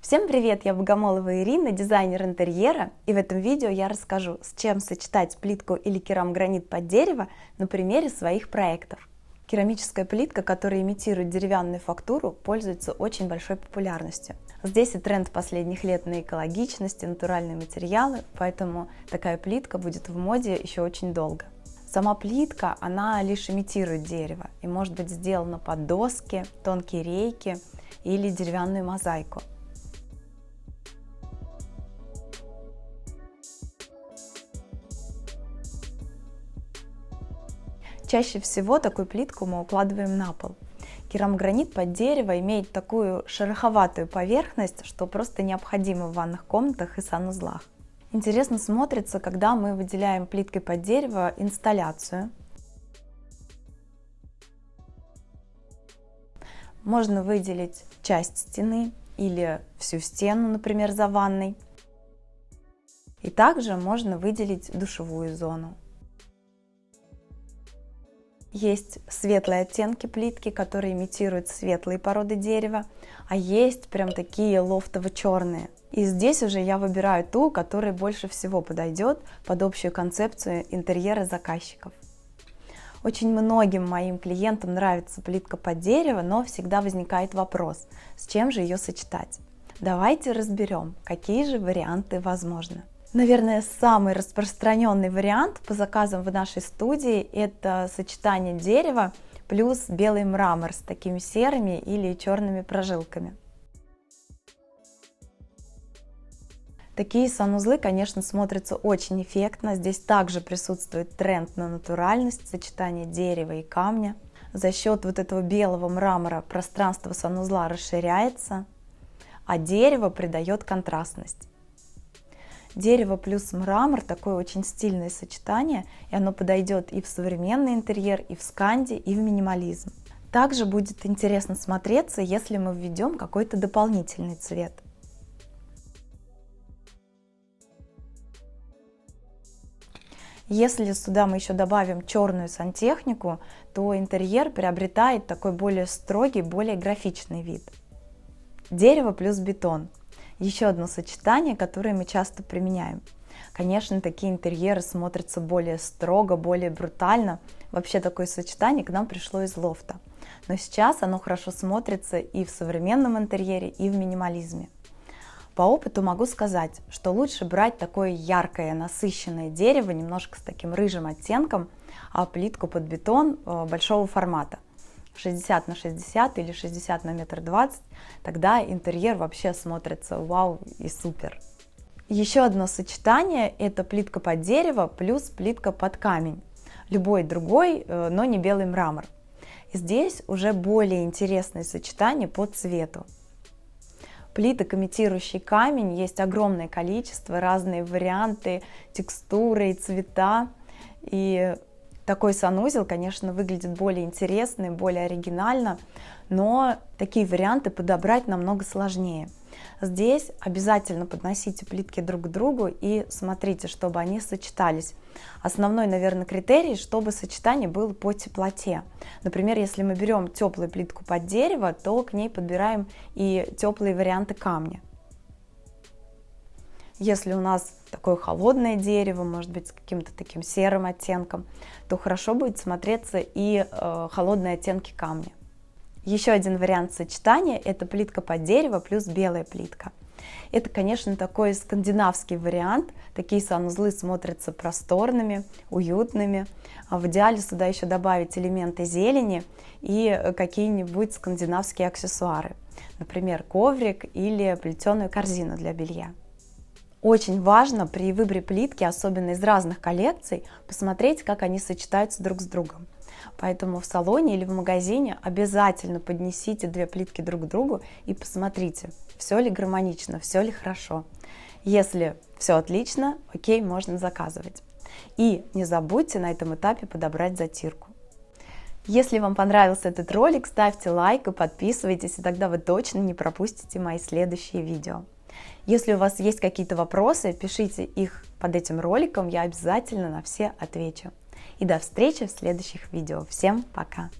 Всем привет, я Богомолова Ирина, дизайнер интерьера, и в этом видео я расскажу, с чем сочетать плитку или керамогранит под дерево на примере своих проектов. Керамическая плитка, которая имитирует деревянную фактуру, пользуется очень большой популярностью. Здесь и тренд последних лет на экологичность и натуральные материалы, поэтому такая плитка будет в моде еще очень долго. Сама плитка, она лишь имитирует дерево и может быть сделана под доски, тонкие рейки или деревянную мозаику. Чаще всего такую плитку мы укладываем на пол. Керамогранит под дерево имеет такую шероховатую поверхность, что просто необходимо в ванных комнатах и санузлах. Интересно смотрится, когда мы выделяем плиткой под дерево инсталляцию. Можно выделить часть стены или всю стену, например, за ванной. И также можно выделить душевую зону. Есть светлые оттенки плитки, которые имитируют светлые породы дерева, а есть прям такие лофтово-черные. И здесь уже я выбираю ту, которая больше всего подойдет под общую концепцию интерьера заказчиков. Очень многим моим клиентам нравится плитка под дерево, но всегда возникает вопрос, с чем же ее сочетать. Давайте разберем, какие же варианты возможны. Наверное, самый распространенный вариант по заказам в нашей студии это сочетание дерева плюс белый мрамор с такими серыми или черными прожилками. Такие санузлы, конечно, смотрятся очень эффектно. Здесь также присутствует тренд на натуральность, сочетание дерева и камня. За счет вот этого белого мрамора пространство санузла расширяется, а дерево придает контрастность. Дерево плюс мрамор, такое очень стильное сочетание, и оно подойдет и в современный интерьер, и в сканди, и в минимализм. Также будет интересно смотреться, если мы введем какой-то дополнительный цвет. Если сюда мы еще добавим черную сантехнику, то интерьер приобретает такой более строгий, более графичный вид. Дерево плюс бетон. Еще одно сочетание, которое мы часто применяем. Конечно, такие интерьеры смотрятся более строго, более брутально. Вообще такое сочетание к нам пришло из лофта. Но сейчас оно хорошо смотрится и в современном интерьере, и в минимализме. По опыту могу сказать, что лучше брать такое яркое, насыщенное дерево, немножко с таким рыжим оттенком, а плитку под бетон э, большого формата – 60 на 60 или 60 на метр двадцать, тогда интерьер вообще смотрится вау и супер. Еще одно сочетание это плитка под дерево плюс плитка под камень. Любой другой, э, но не белый мрамор. Здесь уже более интересное сочетание по цвету. Плиток, имитирующий камень, есть огромное количество, разные варианты, текстуры и цвета. И такой санузел, конечно, выглядит более интересно и более оригинально, но такие варианты подобрать намного сложнее. Здесь обязательно подносите плитки друг к другу и смотрите, чтобы они сочетались. Основной, наверное, критерий, чтобы сочетание было по теплоте. Например, если мы берем теплую плитку под дерево, то к ней подбираем и теплые варианты камня. Если у нас такое холодное дерево, может быть, с каким-то таким серым оттенком, то хорошо будет смотреться и э, холодные оттенки камня. Еще один вариант сочетания – это плитка под дерево плюс белая плитка. Это, конечно, такой скандинавский вариант. Такие санузлы смотрятся просторными, уютными. А в идеале сюда еще добавить элементы зелени и какие-нибудь скандинавские аксессуары. Например, коврик или плетеную корзину для белья. Очень важно при выборе плитки, особенно из разных коллекций, посмотреть, как они сочетаются друг с другом. Поэтому в салоне или в магазине обязательно поднесите две плитки друг к другу и посмотрите, все ли гармонично, все ли хорошо. Если все отлично, окей, можно заказывать. И не забудьте на этом этапе подобрать затирку. Если вам понравился этот ролик, ставьте лайк и подписывайтесь, и тогда вы точно не пропустите мои следующие видео. Если у вас есть какие-то вопросы, пишите их под этим роликом, я обязательно на все отвечу. И до встречи в следующих видео. Всем пока!